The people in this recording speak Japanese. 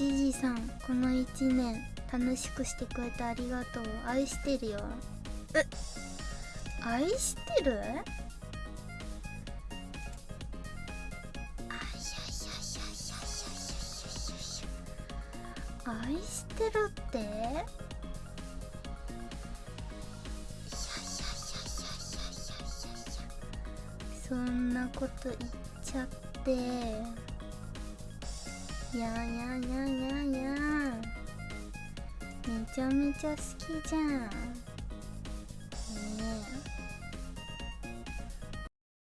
じじさんこの1年楽しくしてくれてありがとう。愛してるよ。え？愛してる？あいやいやいやいやいや愛してるって？いやいやいやいやいやいやいやそんなこと言っちゃってやややややめちゃめちゃ好きじゃん。